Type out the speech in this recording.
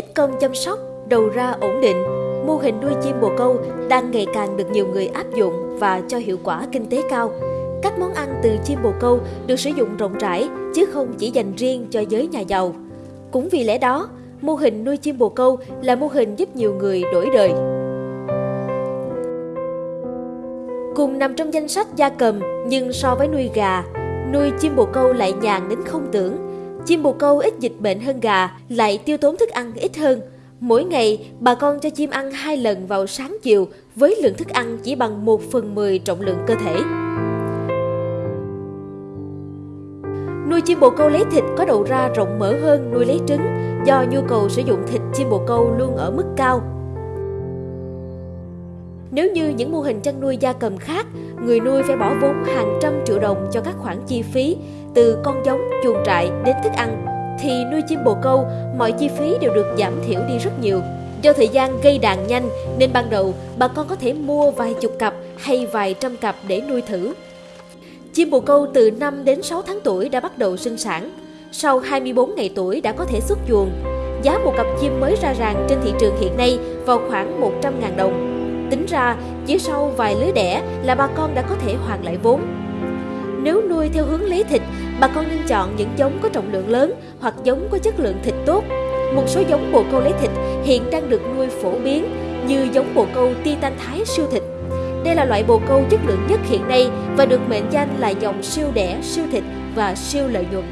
ít công chăm sóc, đầu ra ổn định, mô hình nuôi chim bồ câu đang ngày càng được nhiều người áp dụng và cho hiệu quả kinh tế cao. Các món ăn từ chim bồ câu được sử dụng rộng rãi chứ không chỉ dành riêng cho giới nhà giàu. Cũng vì lẽ đó, mô hình nuôi chim bồ câu là mô hình giúp nhiều người đổi đời. Cùng nằm trong danh sách gia cầm nhưng so với nuôi gà, nuôi chim bồ câu lại nhàn đến không tưởng. Chim bồ câu ít dịch bệnh hơn gà, lại tiêu tốn thức ăn ít hơn. Mỗi ngày, bà con cho chim ăn hai lần vào sáng chiều với lượng thức ăn chỉ bằng 1 phần 10 trọng lượng cơ thể. Nuôi chim bồ câu lấy thịt có đầu ra rộng mở hơn nuôi lấy trứng do nhu cầu sử dụng thịt chim bồ câu luôn ở mức cao. Nếu như những mô hình chăn nuôi gia cầm khác, người nuôi phải bỏ vốn hàng trăm triệu đồng cho các khoản chi phí từ con giống, chuồng trại đến thức ăn, thì nuôi chim bồ câu, mọi chi phí đều được giảm thiểu đi rất nhiều. Do thời gian gây đàn nhanh nên ban đầu bà con có thể mua vài chục cặp hay vài trăm cặp để nuôi thử. Chim bồ câu từ 5 đến 6 tháng tuổi đã bắt đầu sinh sản. Sau 24 ngày tuổi đã có thể xuất chuồng. Giá một cặp chim mới ra ràng trên thị trường hiện nay vào khoảng 100.000 đồng. Tính ra, chỉ sau vài lứa đẻ là bà con đã có thể hoàn lại vốn. Nếu nuôi theo hướng lấy thịt, bà con nên chọn những giống có trọng lượng lớn hoặc giống có chất lượng thịt tốt. Một số giống bồ câu lấy thịt hiện đang được nuôi phổ biến như giống bồ câu Titan Thái siêu thịt. Đây là loại bồ câu chất lượng nhất hiện nay và được mệnh danh là dòng siêu đẻ, siêu thịt và siêu lợi nhuận.